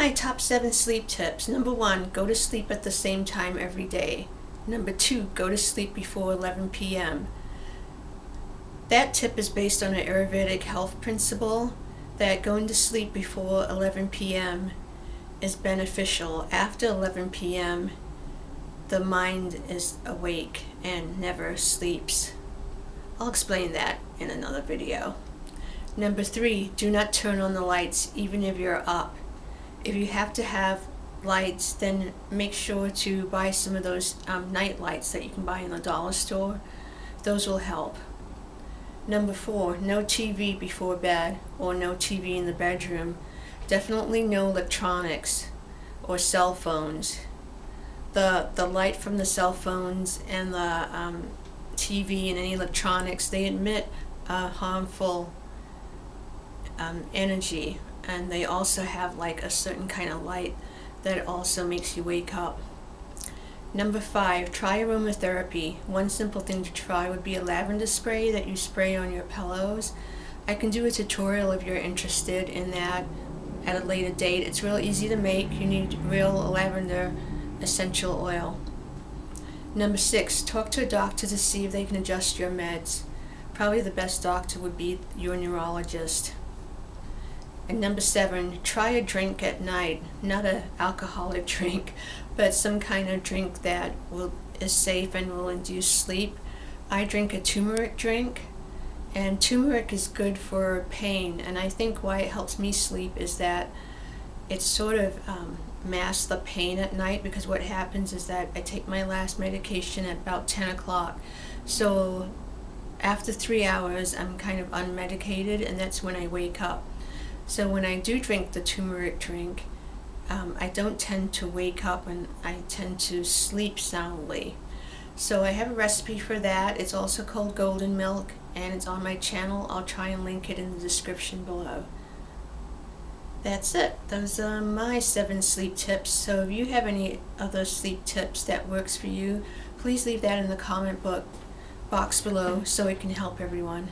my top seven sleep tips. Number one, go to sleep at the same time every day. Number two, go to sleep before 11 p.m. That tip is based on an Ayurvedic health principle that going to sleep before 11 p.m. is beneficial. After 11 p.m., the mind is awake and never sleeps. I'll explain that in another video. Number three, do not turn on the lights even if you're up. If you have to have lights, then make sure to buy some of those um, night lights that you can buy in the dollar store. Those will help. Number four, no TV before bed or no TV in the bedroom. Definitely no electronics or cell phones. The, the light from the cell phones and the um, TV and any electronics, they emit uh, harmful um, energy and they also have like a certain kind of light that also makes you wake up. Number five, try aromatherapy. One simple thing to try would be a lavender spray that you spray on your pillows. I can do a tutorial if you're interested in that at a later date. It's real easy to make. You need real lavender essential oil. Number six, talk to a doctor to see if they can adjust your meds. Probably the best doctor would be your neurologist. And number seven, try a drink at night, not an alcoholic drink, but some kind of drink that will is safe and will induce sleep. I drink a turmeric drink, and turmeric is good for pain. And I think why it helps me sleep is that it sort of um, masks the pain at night because what happens is that I take my last medication at about 10 o'clock. So after three hours, I'm kind of unmedicated, and that's when I wake up. So when I do drink the turmeric drink, um, I don't tend to wake up and I tend to sleep soundly. So I have a recipe for that. It's also called golden milk and it's on my channel. I'll try and link it in the description below. That's it. Those are my seven sleep tips. So if you have any other sleep tips that works for you, please leave that in the comment book box below so it can help everyone.